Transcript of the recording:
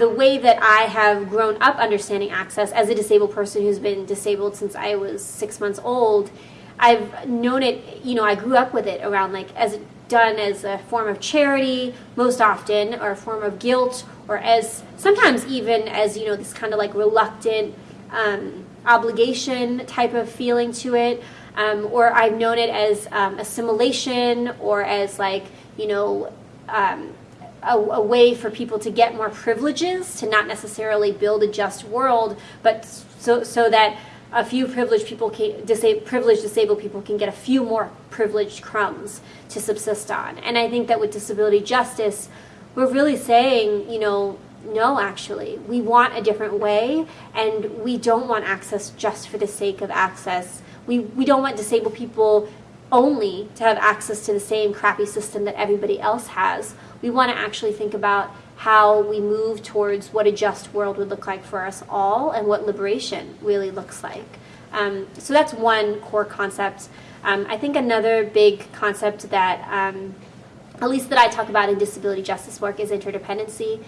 the way that I have grown up understanding access as a disabled person who's been disabled since I was six months old, I've known it, you know, I grew up with it around like as done as a form of charity most often or a form of guilt or as sometimes even as, you know, this kind of like reluctant um, obligation type of feeling to it. Um, or I've known it as um, assimilation or as like, you know, um, a, a, way for people to get more privileges, to not necessarily build a just world, but so, so that a few privileged people, can, privileged disabled people can get a few more privileged crumbs to subsist on. And I think that with disability justice, we're really saying, you know, no, actually, we want a different way, and we don't want access just for the sake of access. We, we don't want disabled people only to have access to the same crappy system that everybody else has. We want to actually think about how we move towards what a just world would look like for us all and what liberation really looks like. Um, so that's one core concept. Um, I think another big concept that, um, at least that I talk about in disability justice work, is interdependency.